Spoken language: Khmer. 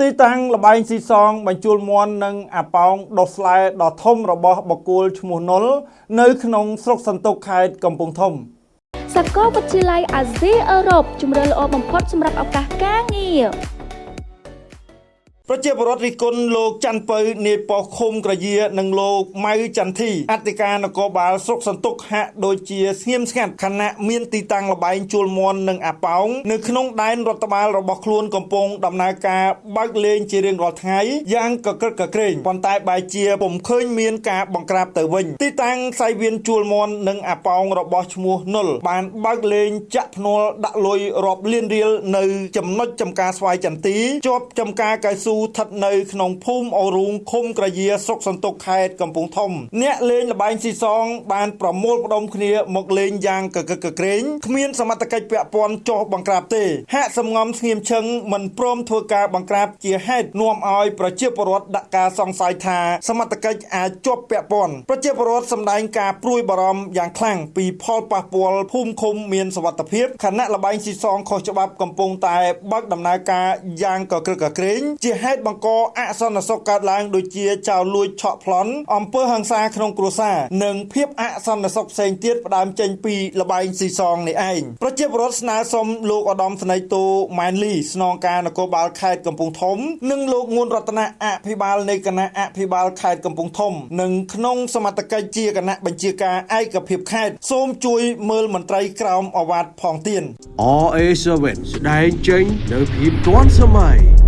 ទីតាំងលបែងស៊ីសងបញ្ជូលមន់និងអាប៉ោងដុសស្លែដ៏ធំរបស់បកគោលឈ្មោះនុលនៅក្នុងស្រុកសន្ទុកខេត្តកំពង់ធំសាកលវិទ្យាល័យអាស៊ីអឺរ៉ុបជំរឿនល្អបំផុតសម្រាប់ឱកាសការងារ ប្រជាពលរដ្ឋរិះគន់លោកច័ន្ទពៅនាយប៉ុស្តិ៍ឃុំក្រយានិងលោកម៉ៅចន្ទធីអធិការនគរបាលស្រុកសន្ទុកហាក់ដូចជាស្ងៀមស្ងាត់ខណៈមានទីតាំងលបែងជួលមន់និងអាប៉ោងនៅក្នុងដែនរដ្ឋបាលរបស់ខ្លួនកំពុងដំណើរការបើកលេងជារៀងរាល់ថ្ងៃយ៉ាងកក្រឹកកក្រែងប៉ុន្តែបែរជាពុំឃើញមានការបង្ក្រាបទៅវិញទីតាំងសៃវៀនជួលមន់និងអាប៉ោងរបស់ឈ្មោះនុលបានបើកលេងចាក់ភ្នាល់ដាក់លុយរាប់លានរៀលនៅចំណុចចំការស្វាយចន្ទីជាប់ចំការកៅស៊ូស្ថិតនៅក្នុងភូមិអូរូងឃុំក្រយាស្រុកសន្ទុកខេត្តកំពង់ធំ អ្នកលេងល្បែងស៊ីសង បានប្រមូលផ្ដុំគ្នាមកលេងយ៉ាងកកកក្រែងគ្មានសមត្ថកិច្ចពាក់ព័ន្ធចោះបង្ក្រាបទេ ហាក់សំងំស្ងៀមឈឹងមិនព្រមធ្វើការបង្ក្រាបជាហេតុនាំឲ្យប្រជាពលរដ្ឋដាក់ការសង្ស័យថាសមត្ថកិច្ចអាចជាប់ពាក់ព័ន្ធប្រជាពលរដ្ឋសម្ដែងការព្រួយបារម្ភយ៉ាងខ្លាំងពីផលប៉ះពាល់ភូមិឃុំមានសវត្ថភាពខណៈលបែងស៊ីសងខុសច្បាប់កំពុងតែបើកដំណើរការយ៉ាងកក្រឹកកក្រែងជាហេតុបង្កអសន្តិសុខកើតឡើងដូចជាចោរលួចឆក់ប្លន់អំពើហិង្សាក្នុងគ្រួសារនិងភាពអសន្តិសុខផ្សេងទៀតផ្ដើមចេញពីលបែងស៊ីសងនេះឯងប្រជាពលរដ្ឋស្នើសុំលោកឧត្តមស្នេហ៍តូម៉ែនលីស្នងការនគរបាលខេត្តកំពង់ធំ និងលោកងួនរតនៈអភិបាលនៃគណៈអភិបាលខេត្តកំពង់ធំ និងក្នុងសមត្ថកិច្ចជាគណៈបញ្ជាការឯកភាពខេត្តសូមជួយមើលមន្ត្រីក្រមអាវ៉ាត់ផងទៀត RA7 ស្ដែងចេញនៅភាពទាន់សម័យ